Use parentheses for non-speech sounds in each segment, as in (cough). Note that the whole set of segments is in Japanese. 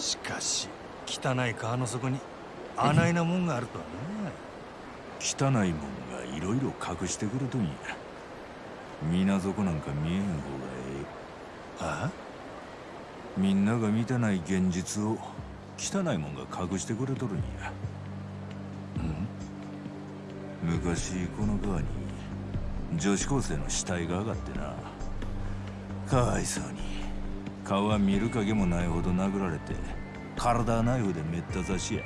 しかし汚い川の底にあないなもんがあるとはな汚いもんがいろいろ隠してくるとんや水底なんか見えへん方がええ。はあ？みんなが見てない現実を汚いもんが隠してくれとるんや。うん？昔この川に女子高生の死体が上がってな。かわいそうに顔は見る影もないほど殴られて体はナイフでめった刺しや。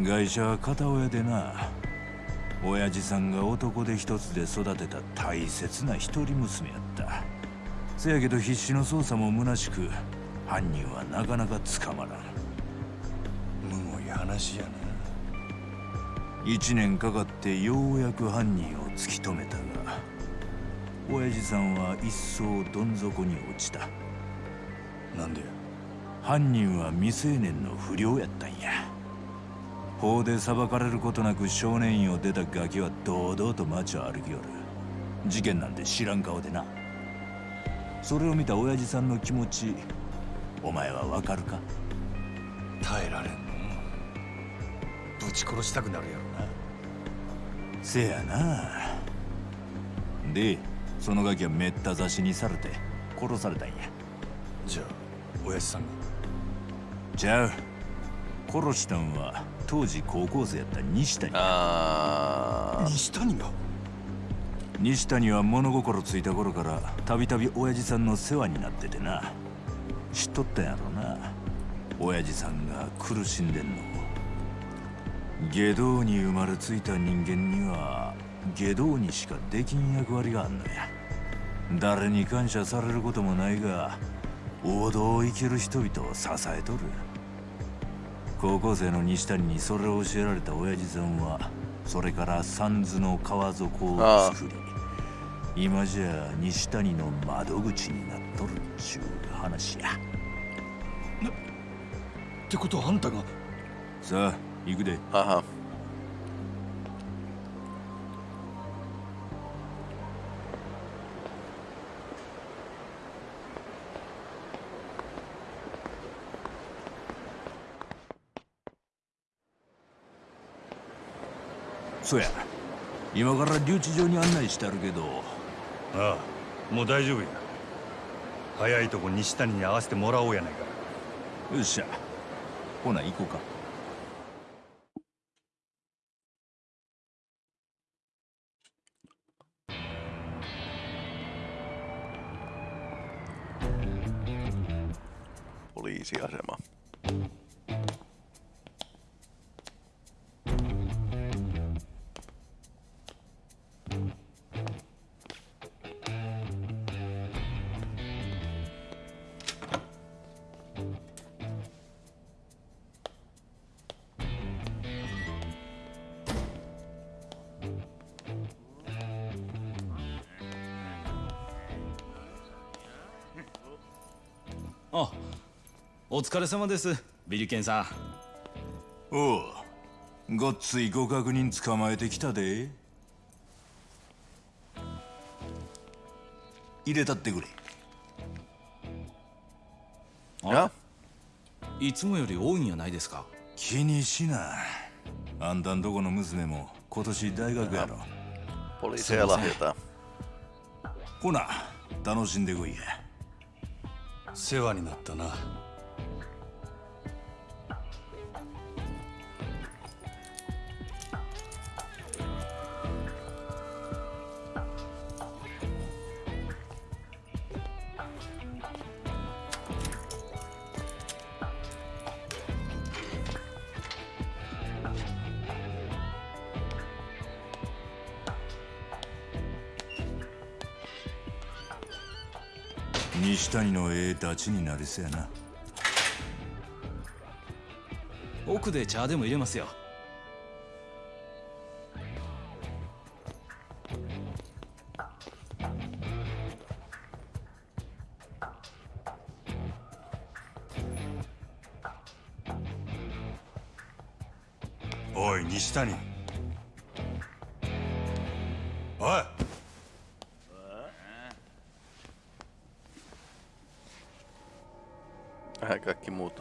外車は片親でな親父さんが男で一つで育てた大切な一人娘やった。せやけど必死の捜査も虚しく犯人はなかなか捕まらん。むごい話やな。一年かかってようやく犯人を突き止めたが親父さんは一層どん底に落ちたなんでや？犯人は未成年の不良やったんや。法で裁かれることなく少年院を出たガキは堂々と街を歩きよる。事件なんて知らん顔でな。それを見た親父さんの気持ちお前はわかるか？耐えられんの？ぶち殺したくなるやろな。せやな。でそのガキはめった刺しにされて殺されたんや。じゃあ親父さんが。ちゃう殺したんは当時高校生やった西谷あー。西谷が？西谷は物心ついた頃からたびたび親父さんの世話になっててな。知っとったんやろな。親父さんが苦しんでんの。下道に生まれついた人間には下道にしかできん役割があんのや。誰に感謝されることもないが王道を生きる人々を支えとる。高校生の西谷にそれを教えられた親父さんはそれから三途の川底を作り今じゃ西谷の窓口になっとるっちゅう話や。ってことはあんたが。さあ行くで。ははそや。今から留置場に案内してあるけど。ああもう大丈夫や。早いとこ西谷に会わせてもらおうやないか。よっしゃ。ほな行こうか。poliisiasema.「疲れ様です。ビリケンさん。おう。ごっついご確認捕まえてきたで。入れたってくれ。あいつもより多いんやないですか？気にしなあんたんとこの娘も今年大学やろ。Poliiseja lahjotaan. ほな楽しんでこいや。世話になったな谷のええダチになりそうやな。奥で茶でも入れますよ。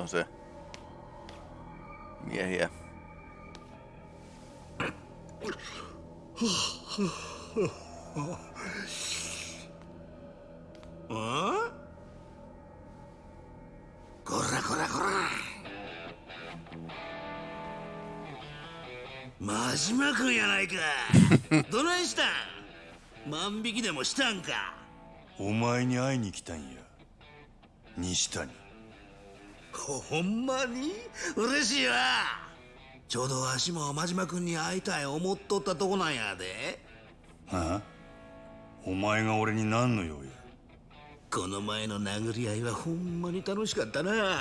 On se miehiä. あこらこらこら真島君やないかどないしたん万引きでもしたんかお前に会いに来たんや西谷ほんまに？嬉しいわ。ちょうどわしも真島君に会いたい思っとったとこなんやで。はあ？お前が俺に何の用や？この前の殴り合いはほんまに楽しかったな。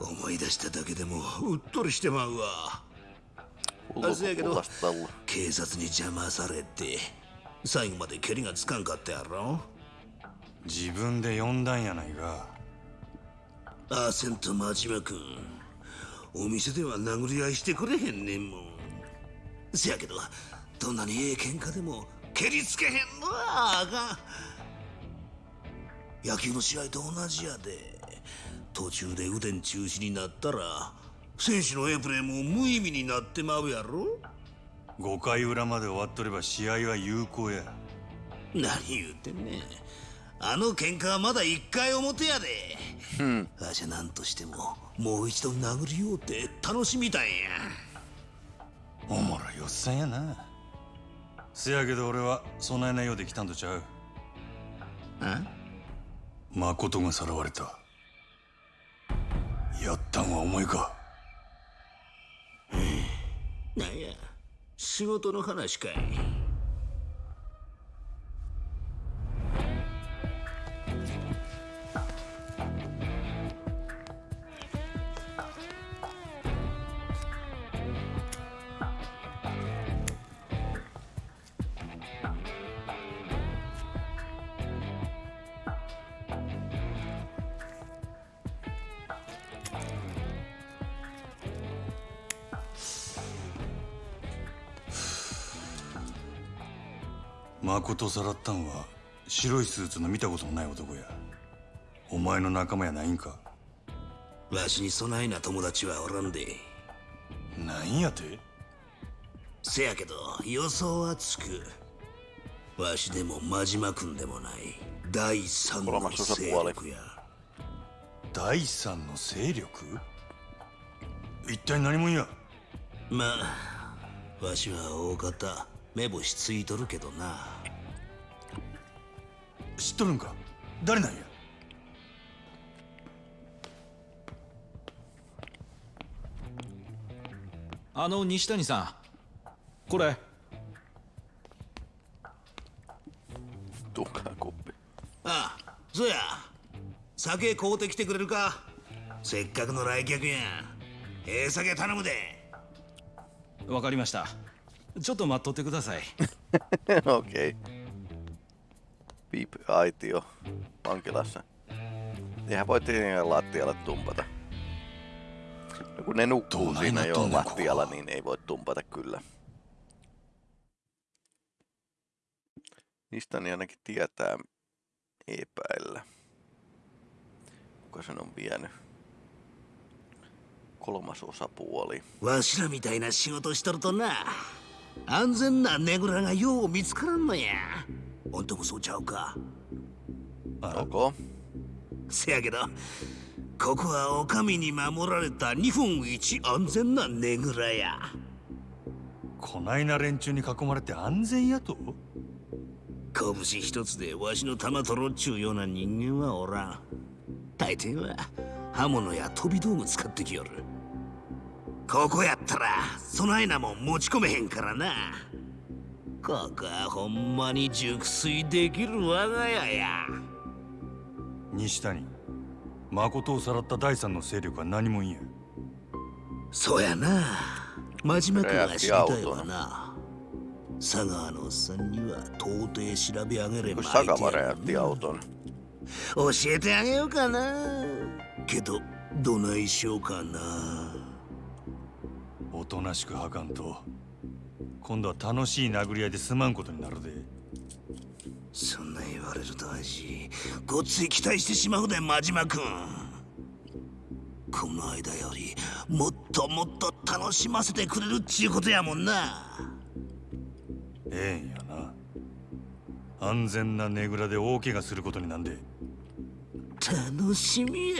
思い出しただけでもうっとりしてまうわ。se, kun kato. kuulostaa ollut. 警察に邪魔されて最後まで蹴りがつかんかったやろ。自分で呼んだんやないかアーセンと真島君お店では殴り合いしてくれへんねんもん。せやけどどんなにええ喧嘩でも蹴りつけへんのはあかん。野球の試合と同じやで。途中で腕ん中止になったら選手のええプレーも無意味になってまうやろ。5回裏まで終わっとれば試合は有効や。何言うてんねんあの喧嘩はまだ一回表やで。わしは何としてももう一度殴り合うて楽しみたいんや。おもろいおっさんやな。せやけど俺は備えないようで来たんとちゃう。あ？誠がさらわれた。やったんはお前か。なんや仕事の話かい誠さらったんは白いスーツの見たこともない男や。お前の仲間やないんか。わしにそないな友達はおらんで。なんやて？せやけど予想はつく。わしでも真島君でもない。第三の勢力や。第三の勢力？一体何者や？まあわしは大方目星ついとるけどな知っとるんか？誰なんや？あの西谷さんこれ。Tukaa kuppi. ああそうや。酒買うてきてくれるか？せっかくの来客やん。ええ酒頼むで。わかりました。ちょっと待っとってください。(laughs) Okei. Okay. Piip-aitio vankilassa. Eihän voi tietenkään lattialle tumpata. No kun ne nukkuu Tuo siinä aina jo tuonne lattialla, kuvaa. niin ei voi tumpata kyllä. Mistä niin ainakin tietää epäillä. Kuka sen on vienyt? Kolmas osapuoli. わしらみたいな仕事しとるとなほんともそうちゃうか。Ok. せやけどここはお上に守られた日本一安全なねぐらや。こないな連中に囲まれて安全やと？拳一つでわしの玉取ろっちゅうような人間はおらん。大抵は刃物や飛び道具使ってきよる。ここやったらそないなもん持ち込めへんからなここはほんまに熟睡できる我が家や。西谷誠をさらった第三の勢力は何者やそうやな。真島君が知りたいわな。佐川のおっさんには到底調べ上げれば相手やろ räjäytti auton. 教えてあげようかな。けどどないしようかな。おとなしくはかんと今度は楽しい殴り合いで済まんことになるで。そんな言われると味ごっつい期待してしまうで真島君。この間よりもっともっと楽しませてくれるっちゅうことやもんな。ええんやな。安全なねぐらで大怪我することになんで楽しみや。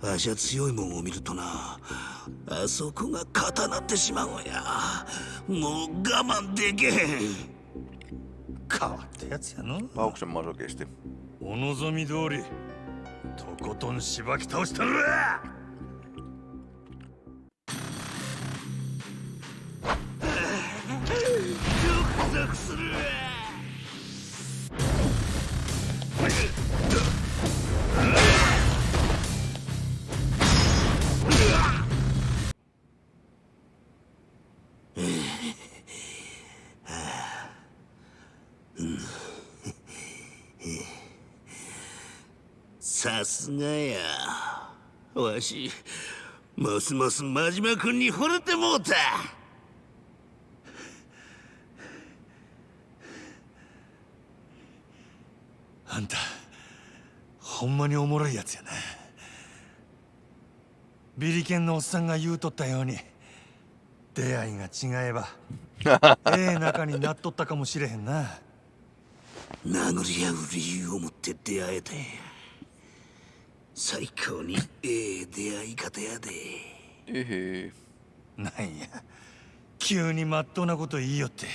わしは強いもんを見るとなあそこが固なってしまうんや。もう我慢できへん。変わったやつやの。Pauksen masokisti. お望み通りとことんしばき倒したる。わゾクゾクする。わさすがや。わしますます真島君に惚れてもうた。あんたほんまにおもろいやつやなビリケンのおっさんが言うとったように出会いが違えば (laughs) ええ仲になっとったかもしれへんな。殴り合う理由を持って出会えたんや最高にええ出会い方やで。Ihi. なんや。急にまっとうなこと言いよって。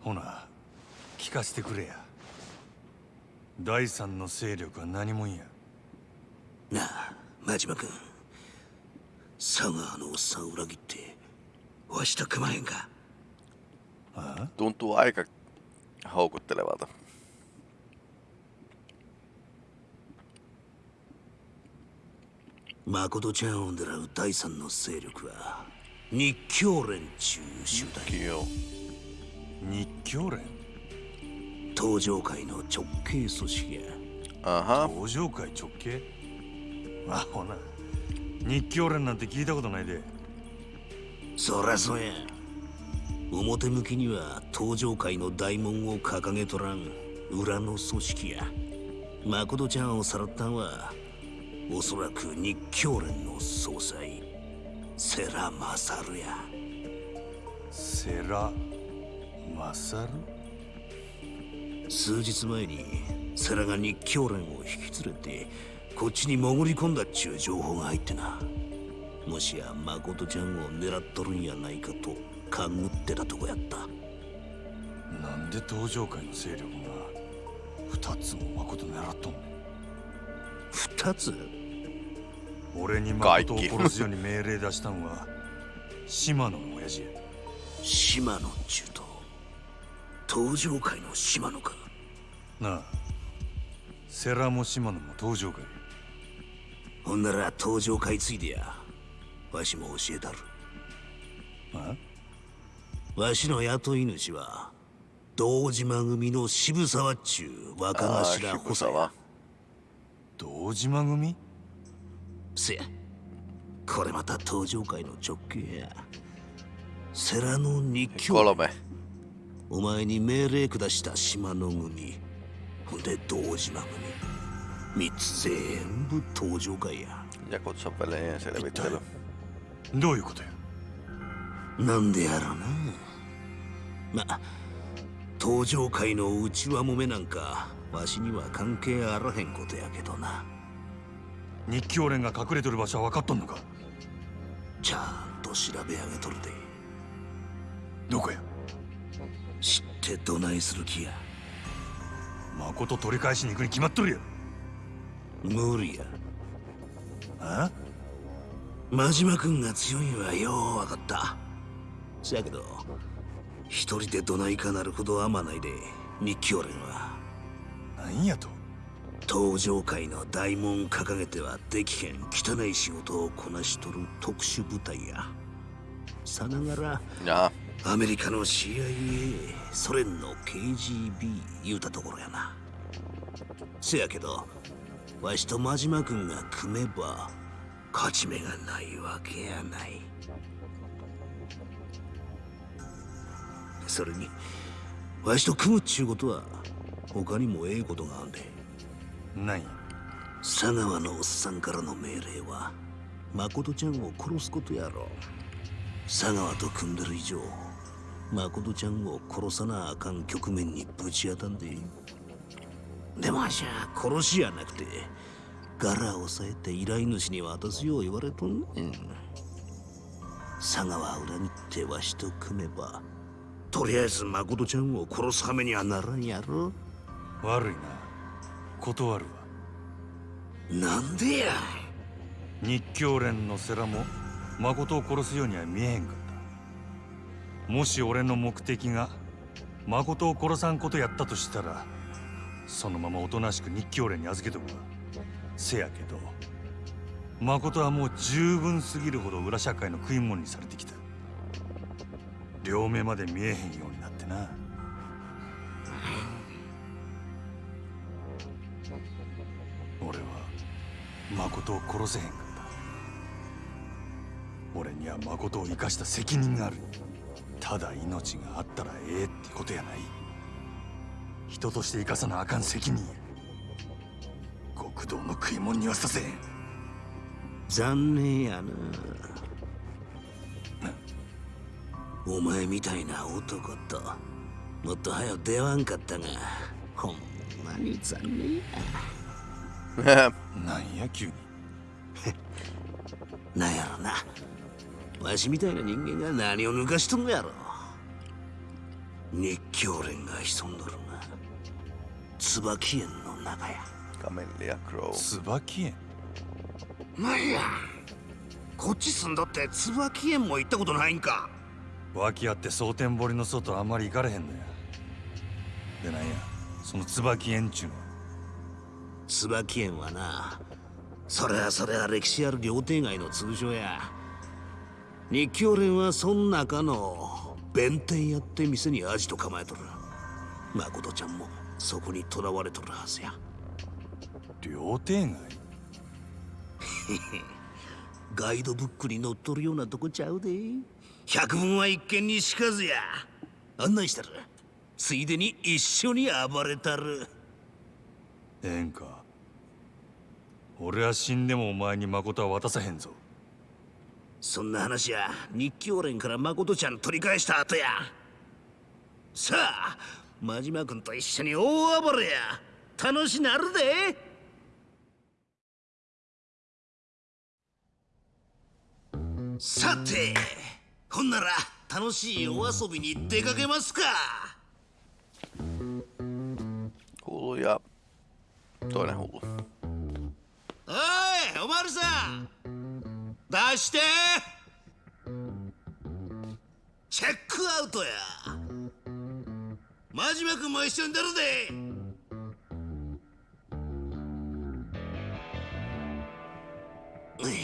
ほな聞かせてくれや。第三の勢力は何もんや。なあ真島君。佐川のおっさん裏切ってわしと組まへんか Tuntuu aika houkuttelevalta. 誠ちゃんを狙う第三の勢力は日教連中集団.日教連東上会の直系組織や Aha. 登場会直系あほな日教連なんて聞いたことないでそらそうや表向きには東上会の大門を掲げとらん裏の組織や。誠ちゃんをさらったんはおそらく日教連の総裁世良勝や。セラマサル数日前に世良が日教連を引き連れてこっちに潜り込んだっちゅう情報が入ってな。もしや誠ちゃんを狙っとるんやないかと勘ぐってたとこやった。なんで登場会の勢力が二つも誠狙っとんねん。二つ？俺に誠を殺すように命令出したんは島野の親父や。島野中と登場会の島野か。なあセラも島野も登場会。ほんなら登場会ついでや。わしも教えたる。あ？わしの雇い主は堂島組の渋沢っちゅう若頭補佐.や堂島組？せや。これまた登場会の直系や。世良の日教 Kolme. お前に命令下した島の組。ほんで堂島組。三つ全部登場会や。Jakutsan pelien selvittely. どういうことや？なんでやろな。ま登場会の内輪もめなんかわしには関係あらへんことやけどな。日教連が隠れてる場所は分かっとんのか？ちゃんと調べ上げとるで。どこや？知ってどないする気や。誠取り返しに行くに決まっとるや。無理や。あ？真島君が強いんはよう分かったせやけど一人でどないかなるほど甘ないで日教連は。なんやと。登場会の大門掲げてはできへん汚い仕事をこなしとる特殊部隊や。さながら Jaa. アメリカの CIA ソ連の KGB 言うたところやな。せやけどわしと真島君が組めば勝ち目がないわけやないそれにわしと組むっちゅうことは他にもええことがあんで。なんや。佐川のおっさんからの命令は誠ちゃんを殺すことやろ。佐川と組んでる以上誠ちゃんを殺さなあかん局面にぶち当たんで。でもあしゃ殺しやなくて柄を押さえて依頼主に渡すよう言われとんねん。佐川裏切ってわしと組めばとりあえず誠ちゃんを殺す羽目にはならんやろ。悪いな。断るわ。なんでや。日教連の世良も誠を殺すようには見えへんかった。もし俺の目的が誠を殺さんことやったとしたらそのままおとなしく日教連に預けとくわ。せやけど誠はもう十分すぎるほど裏社会の食い物にされてきた両目まで見えへんようになってな。俺は誠を殺せへんかった。俺には誠を生かした責任がある。ただ命があったらええってことやない。人として生かさなあかん責任極道の食い物にはさせへん。残念やな。お前みたいな男ともっと早く出わんかったがほんまに残念や。(laughs) なんや急に。(laughs) なんやろな。わしみたいな人間が何を抜かしとんのやろ。日教連が潜んどるな。椿園の中や。カメリア・クロウ。椿園。なんや。こっち住んだって椿園も行ったことないんか脇あって蒼天堀の外あんまり行かれへんのや。でなんやその椿園ちゅうのは。椿園はなそれはそれは歴史ある料亭街の通称や。日教連はそん中の弁天やって店にアジト構えとる。誠ちゃんもそこに囚われとるはずや。料亭街？(laughs) ガイドブックに載っとるようなとこちゃうで百聞は一見にしかずや。案内したる。ついでに一緒に暴れたる。ええんか俺は死んでもお前に誠は渡さへんぞ。そんな話や日教連から誠ちゃん取り返した後や。さあ真島君と一緒に大暴れや。楽しなるで。さてほんなら楽しいお遊びに出かけますか。Hullu ja toinen hullu. おいおまるさん出してチェックアウトや真島君も一緒に出るでうい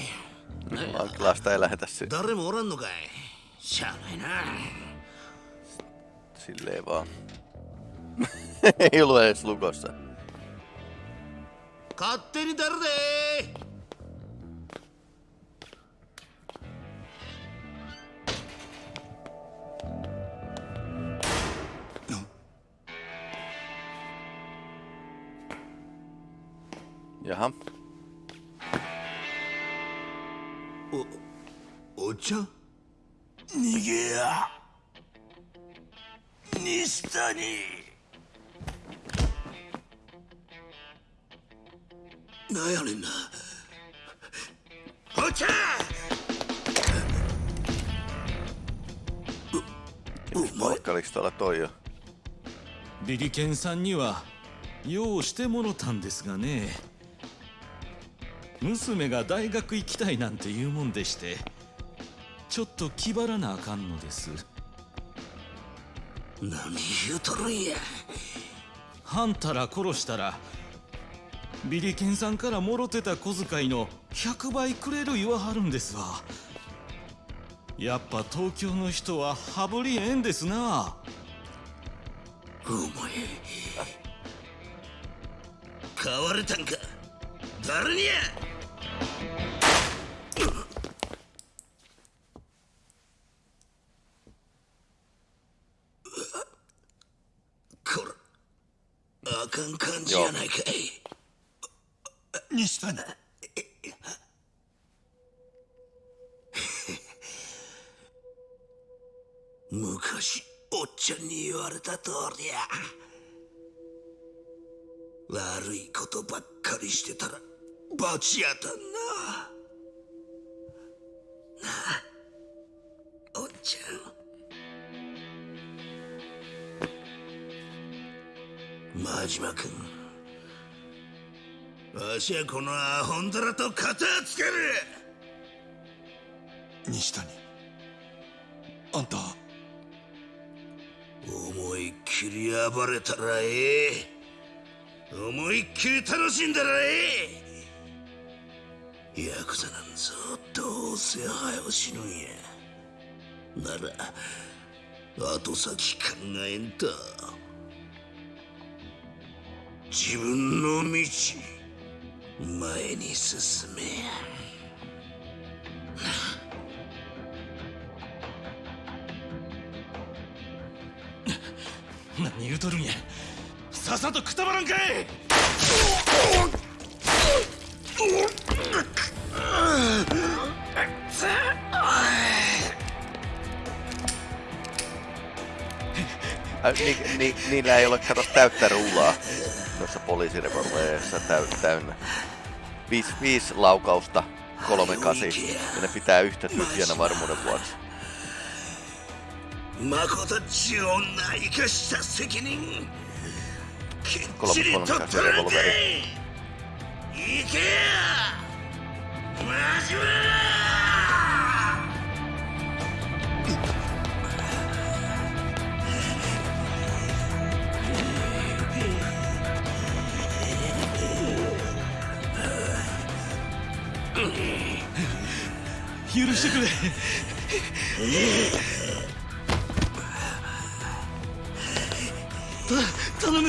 Vankilasta ei. Lähetä sy- 誰もおらんのかいしゃあないな silleen vaan. ei ollut edes lukossa. 勝手に出るでやはお茶逃げや。西谷。なんやねんな。お茶おお前。Moikkaliks tuolla toi jo? ビリケンさんには用をしてもろたんですがね。娘が大学行きたいなんて言うもんでしてちょっと気張らなあかんのです。何言うとるんや。はんたら殺したらビリケンさんからもろてた小遣いの100倍くれる言わはるんですわ。やっぱ東京の人は羽振りええんですな。お前買われたんか？誰にやかん感じやないかい西谷 (laughs) 昔おっちゃんに言われた通りや。悪いことばっかりしてたら罰やたんな。なあおっちゃん。真島君。わしはこのアホンダラと片つける。西谷あんた。思いっきり暴れたらええ。思いっきり楽しんだらええ。ヤクザなんぞどうせ早う死ぬんや。なら後先考えんと。自分の道前に進め。何言うとるんや。さっさとくたばらんかい。ni, ni, niillä ei ole kato täyttä rullaa tuossa poliisirevolvereissa täy, täynnä. Viisi, viisi laukausta, kolme kasi, ja ne pitää yhtä tyhjänä varmuuden vuoksi. 誠っちゅう女生かした責任きっこのちりとこの取らんかこのい行けやマジマ 許してくれ。た頼む。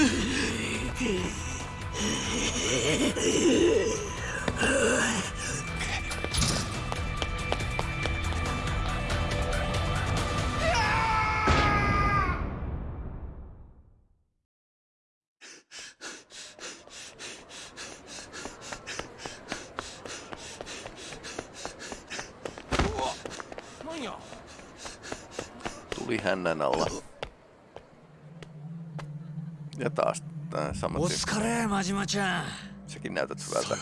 真島ちゃん。Säkin näytät hyvältä.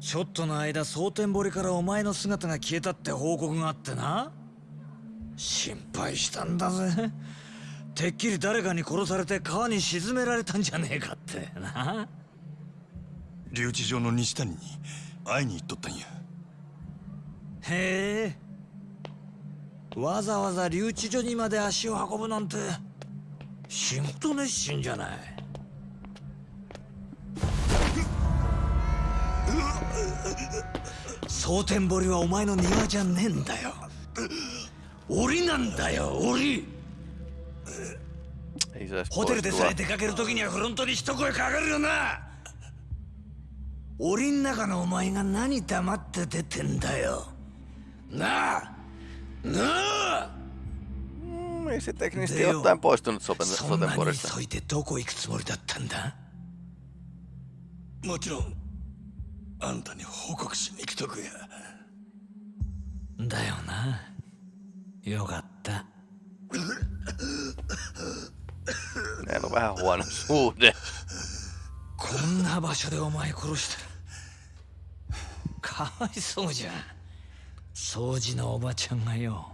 ちょっとの間蒼天堀からお前の姿が消えたって報告があってな。心配したんだぜ。てっきり誰かに殺されて川に沈められたんじゃねえかってな。留置場の西谷に会いに行っとったんや。へえ。わざわざ留置所にまで足を運ぶなんて仕事熱心じゃない。蒼天堀はお前の庭じゃねえんだよ。檻なんだよ檻。ホテルでさえ出かける時にはフロントに一声かかるよな。檻ん中のお前が何黙って出てんだよ。なあなあ。Mm, Ei se teknisesti ottaen poistunut soten, そんなに sotenporista. 急いでどこ行くつもりだったんだもちろんあんたに報告しに来とくやだよなよかった Meillä on vähän huono suhde. こんな場所でお前殺したらかわいそうじゃん掃除のおばちゃんがよ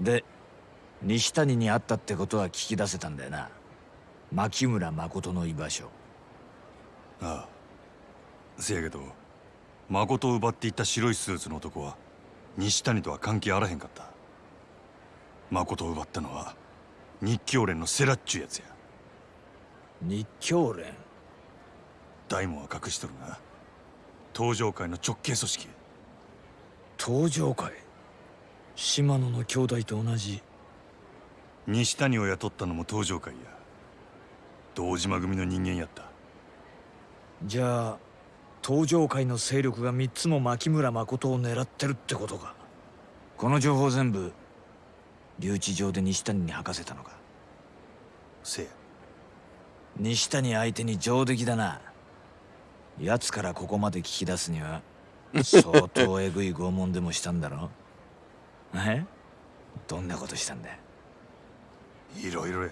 で西谷に会ったってことは聞き出せたんだよな。牧村誠の居場所。ああ。せやけど誠を奪っていった白いスーツの男は西谷とは関係あらへんかった。誠を奪ったのは日教連のセラっちゅうやつや。日教連？大門は隠しとるが東上会の直系組織。や東上会？島野の兄弟と同じ。西谷を雇ったのも東上会や。堂島組の人間やった。じゃあ東上界の勢力が3つも牧村誠を狙ってるってことか。この情報全部留置場で西谷に吐かせたのか。せや。西谷相手に上出来だな。奴からここまで聞き出すには相当えぐい拷問でもしたんだろえ？どんなことしたんだいろいろや。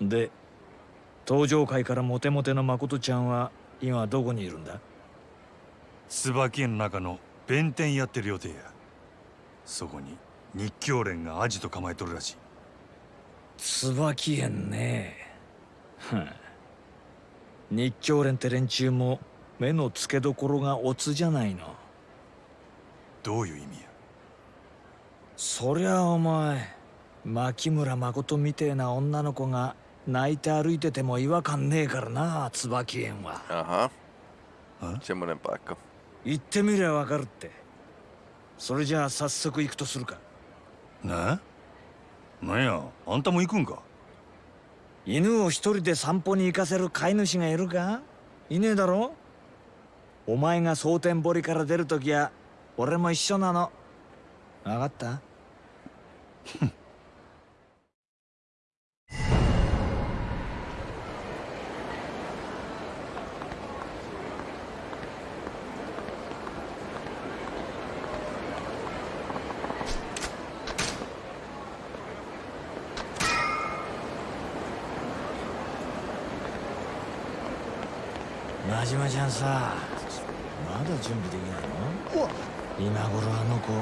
うん。で東上界からモテモテの誠ちゃんは今どこにいるんだ？椿園の中の弁天やってる予定や。そこに日教連がアジト構えとるらしい。椿園ね。ふん。日教連って連中も目の付けどころがオツじゃないのどういう意味や？そりゃお前牧村誠みてえな女の子が泣いて歩いてても違和感ねえからな椿園は。Aha. Hä? Semmonen paikka. 行ってみりゃわかるって。それじゃあ早速行くとするか。ななんやあんたも行くんか？犬を一人で散歩に行かせる飼い主がいるか？いねえだろ？お前が蒼天堀から出るときは俺も一緒なの。分かった？真島ちゃんさ。だ準備できないの？今頃あの子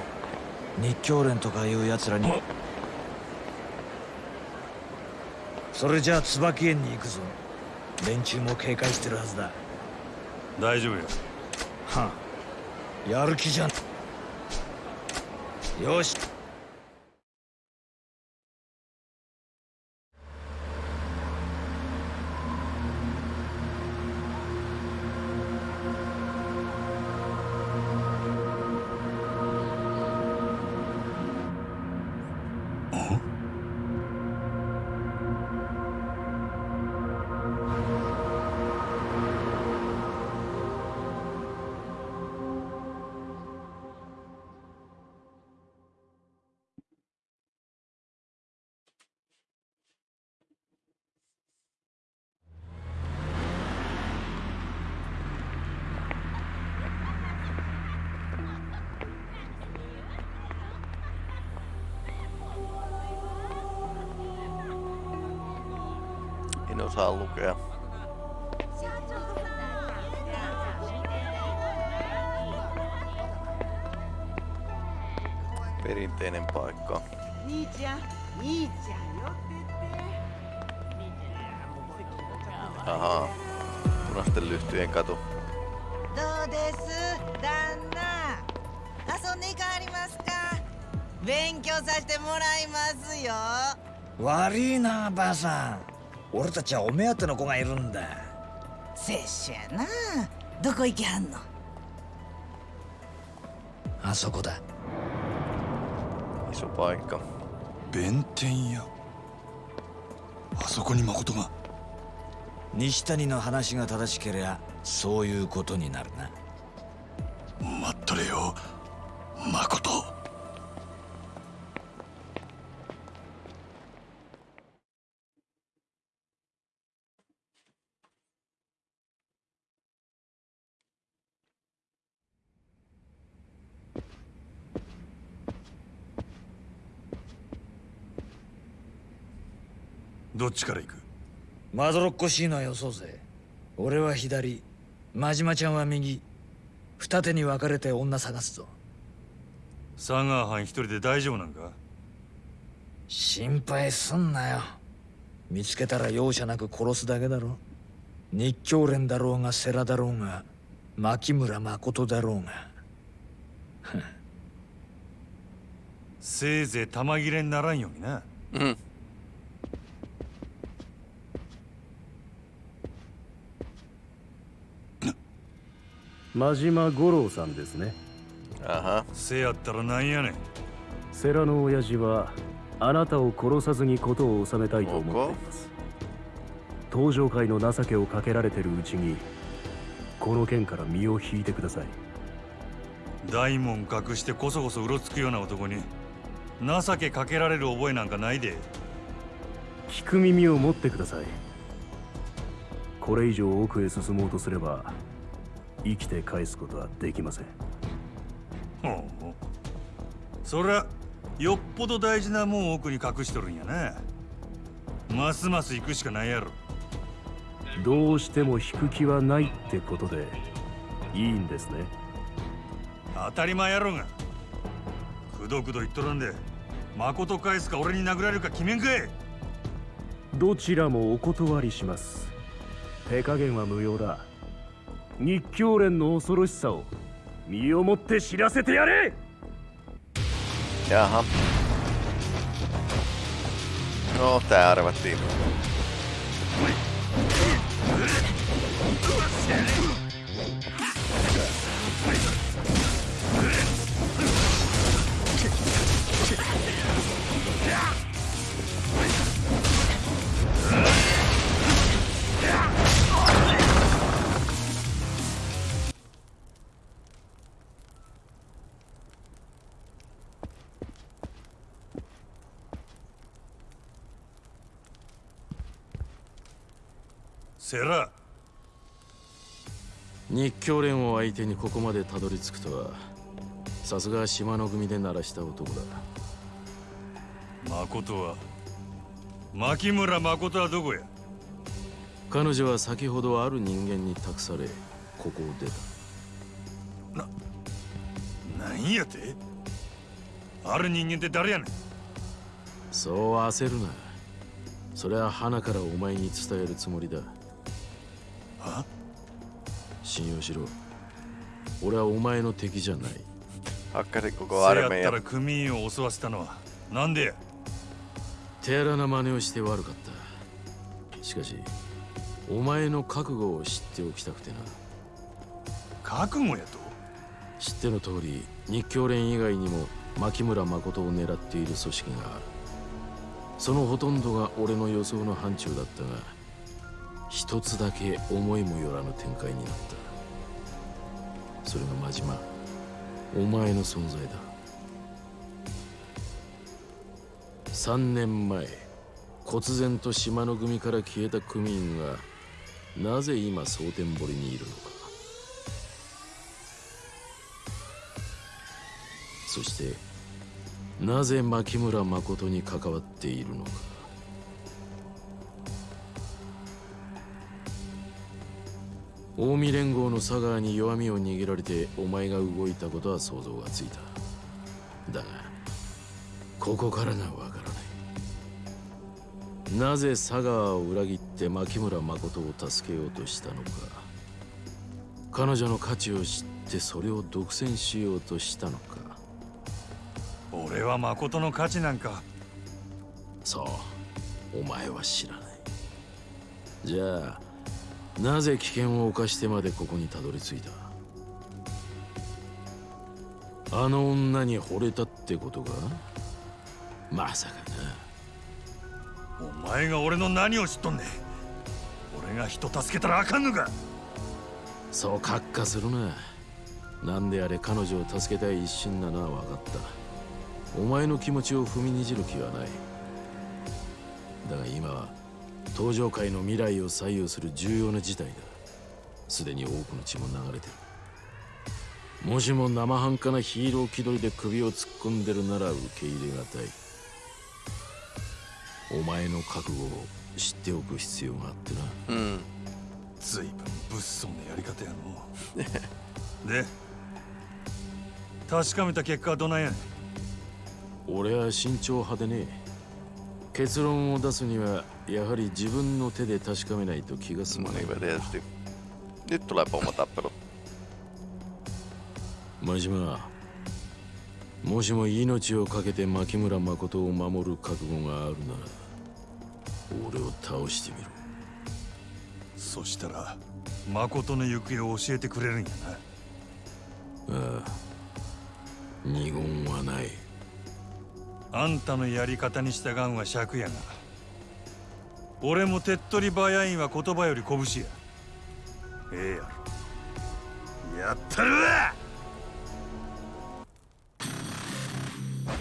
日教連とかいう奴らに。それじゃあ椿園に行くぞ。連中も警戒してるはずだ。大丈夫やはあ。やる気じゃん。よし兄ちゃん兄ちゃん。よって。って. Punaisten lyhtyjen katu. どうです旦那遊んでいかありますか勉強させてもらいますよ悪いなばあさん俺たちはお目当ての子がいるんだ拙者やなどこ行きはんのあそこだ Iso paikka. 弁天屋。あそこに誠が。西谷の話が正しけりゃそういうことになるな。待っとれよ誠どっちから行く？まどろっこしいのはよそうぜ。俺は左。真島ちゃんは右。二手に分かれて女探すぞ。佐川藩一人で大丈夫なんか？心配すんなよ。見つけたら容赦なく殺すだけだろ。日教連だろうが世良だろうが牧村誠だろうが。せいぜい玉切れにならんようにな。Mm. 真島五郎さんですね。Aha. せやったらなんやねん。世良の親父はあなたを殺さずに事を収めたいと思っています。登場界の情けをかけられてるうちにこの件から身を引いてください。大門隠してこそこそうろつくような男に情けかけられる覚えなんかないで。聞く耳を持ってください。これ以上奥へ進もうとすれば生きて返すことはできません。ほうそりゃよっぽど大事なもん奥に隠しとるんやなますます行くしかないやろ。どうしても引く気はないってことでいいんですね。当たり前やろが。くどくど言っとらんで誠返すか俺に殴られるか決めんかい。どちらもお断りします。手加減は無用だ日教連の恐ろしさを身をもって知らせてやれ Jaha. No, tää arvattiin. 日教連を相手にここまでたどり着くとはさすが島の組で鳴らした男だ。誠は牧村誠はどこや？彼女は先ほどある人間に託されここを出た。何やて？ある人間って誰やねん。そう焦るな。それは花からお前に伝えるつもりだは信用しろ。俺はお前の敵じゃない。Hakkari koko せやった.ら組員を襲わせたのはなんでや？手荒な真似をして悪かった。しかしお前の覚悟を知っておきたくてな。覚悟やと？知っての通り日教連以外にも牧村誠を狙っている組織がある。そのほとんどが俺の予想の範疇だったが一つだけ思いもよらぬ展開になった。それが真島お前の存在だ。3年前忽然と島の組から消えた組員がなぜ今蒼天堀にいるのか。そしてなぜ牧村誠に関わっているのか。近江連合の佐川に弱みを握られてお前が動いたことは想像がついた。だがここからがわからない。なぜ佐川を裏切って牧村誠を助けようとしたのか。彼女の価値を知ってそれを独占しようとしたのか。俺は誠の価値なんか。そう。お前は知らない。じゃあなぜ危険を冒してまでここにたどり着いた？あの女に惚れたってことかまさかな。お前が俺の何を知っとんねん。俺が人助けたらあかんのか。そう閣下するな。なんであれ彼女を助けたい一心なのは分かった。お前の気持ちを踏みにじる気はない。だが今は登場界の未来を左右する重要な事態だ。すでに多くの血も流れてる。もしも生半可なヒーロー気取りで首を突っ込んでるなら受け入れがたい。お前の覚悟を知っておく必要があってな。Mm. 随分物騒なやり方やの (laughs) で確かめた結果はどないやねん。俺は慎重派でね結論を出すにはやはり自分の手で確かめないと気が済まない tietysti. Nyt tulee pomotappelu. 真島もしも命を懸けて牧村誠を守る覚悟があるなら俺を倒してみろそしたら誠の行方を教えてくれるんやなああ二言はないあんたのやり方に従うんは尺やが俺も手っ取り早いんは言葉より拳や。ええやろ。やったるわ!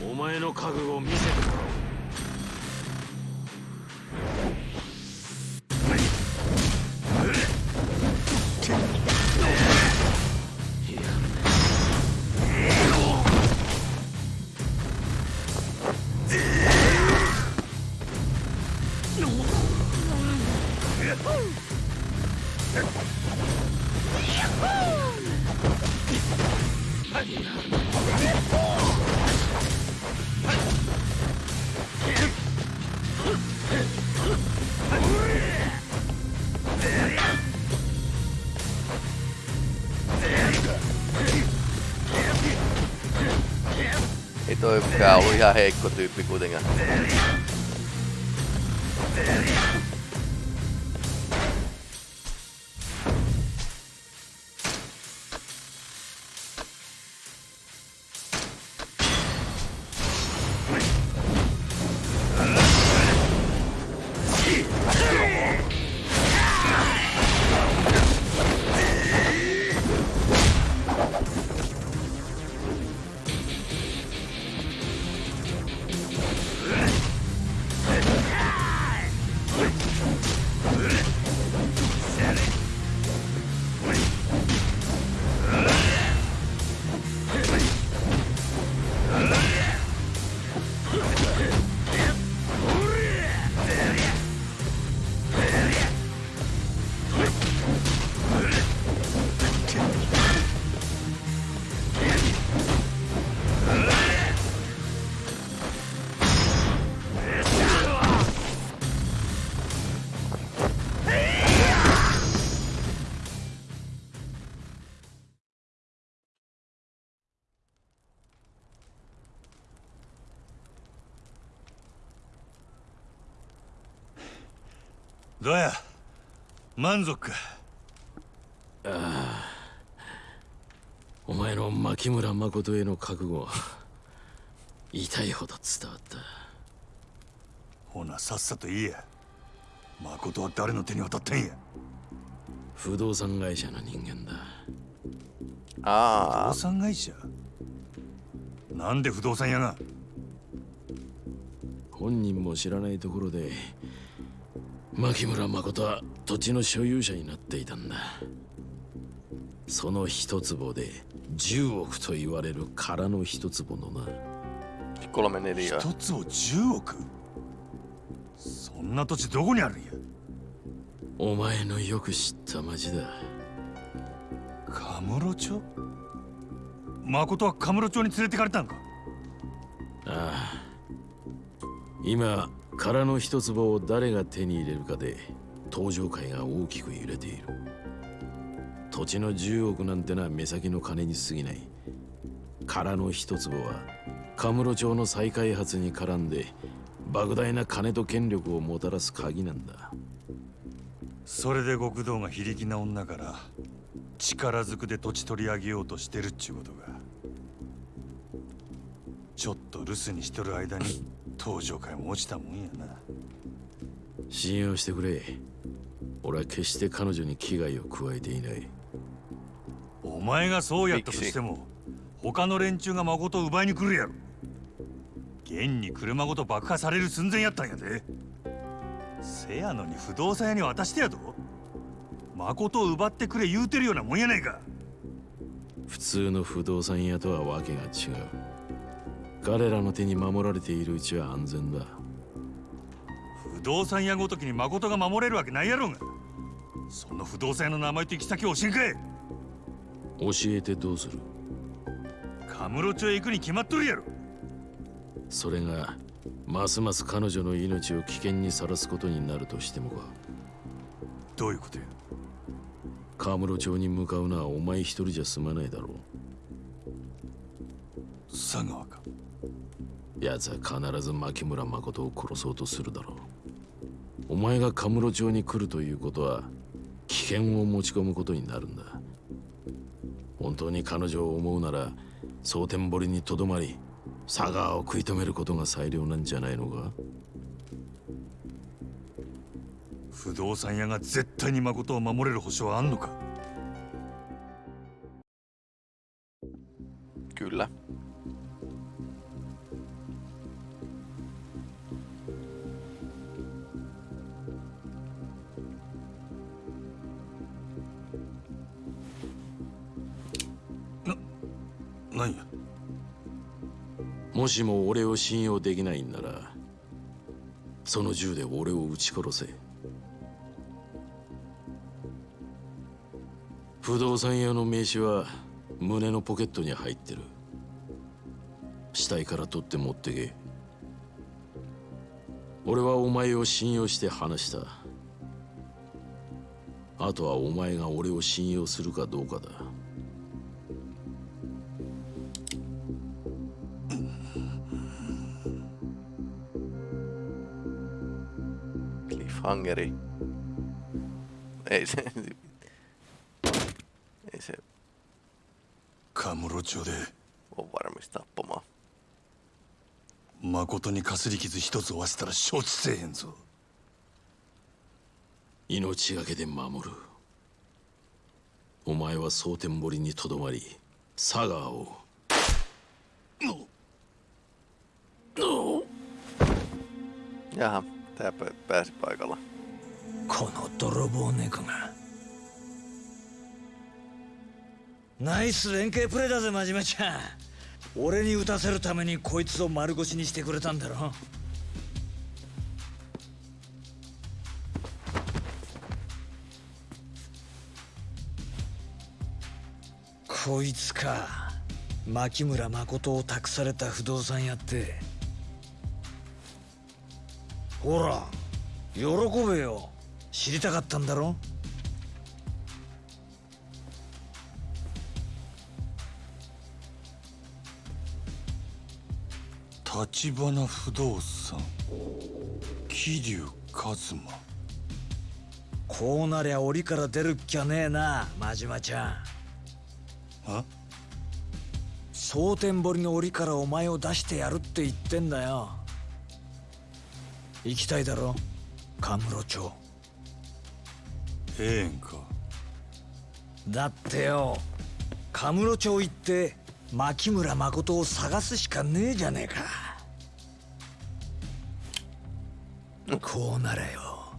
お前の覚悟を見せてもらおう。Mikään ollut ihan heikko tyyppi kuitenkaan. どうや？満足か？お前の牧村誠への覚悟は痛いほど伝わった。ほなさっさと言えや。誠は誰の手に渡ったんや？不動産会社の人間だ。不 Aa, 動産会社？なんで不動産屋が？本人も知らないところで牧村誠は土地の所有者になっていたんだ。その一坪で10億と言われる空の一坪のな。kolme neliöä. 一つを10億？そんな土地どこにあるんや？お前のよく知った町だ。カムロ町？誠はカムロ町に連れてかれたんか？ああ。今空の一坪を誰が手に入れるかで登場界が大きく揺れている。土地の10億なんてのは目先の金に過ぎない。空の一坪はカムロ町の再開発に絡んで莫大な金と権力をもたらす鍵なんだ。それで極道が非力な女から力ずくで土地取り上げようとしてるっちゅうことがちょっと留守にしとる間に登場界も落ちたもんやな。信用してくれ。俺は決して彼女に危害を加えていない。お前がそうやったとしても他の連中が誠を奪いに来るやろ。現に車ごと爆破される寸前やったんやで。せやのに不動産屋に渡してやと誠を奪ってくれ言うてるようなもんやないか。普通の不動産屋とはわけが違う彼らの手に守られているうちは安全だ。不動産屋ごときに誠が守れるわけないやろが。その不動産屋の名前と行き先を教えんかい教えてどうする？カムロ町へ行くに決まっとるやろ。それがますます彼女の命を危険にさらすことになるとしてもか。どういうことや？カムロ町に向かうのはお前一人じゃ済まないだろ佐川奴は必ず牧村誠を殺そうとするだろう。お前がカムロ町に来るということは危険を持ち込むことになるんだ。本当に彼女を思うなら蒼天堀にとどまり佐川を食い止めることが最良なんじゃないのか？不動産屋が絶対に誠を守れる保証はあんのか？Kyllä. もしも俺を信用できないんならその銃で俺を撃ち殺せ。不動産屋の名刺は胸のポケットに入ってる。死体から取って持ってけ。俺はお前を信用して話した。あとはお前が俺を信用するかどうかだ。Cliffhangeri. Ei se... Ei se カムロ町で ole varmis tappamaan. 誠にかすり傷一つ負わせたら承知せえへんぞ命がけで守るお前は蒼天堀にとどまり佐川を Jaha, tää pä- pääsi paikalla. この泥棒猫が。ナイス連携プレーだぜ真島ちゃん。俺に撃たせるためにこいつを丸腰にしてくれたんだろ。こいつか。牧村誠を託された不動産屋ってほら喜べよ。知りたかったんだろ？立花不動産。桐生一馬。こうなりゃ檻から出るっきゃねえな真島ちゃん。あ？蒼天堀の檻からお前を出してやるって言ってんだよ行きたいだろ？カムロ町。ええんか。だってよカムロ町行って牧村誠を探すしかねえじゃねえか。こうならよ。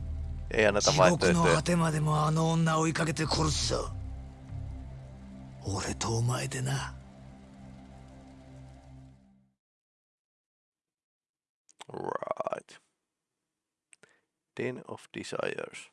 地獄の.果てまでもあの女追いかけて殺すぞ。俺とお前でな。Right. Den of Desires.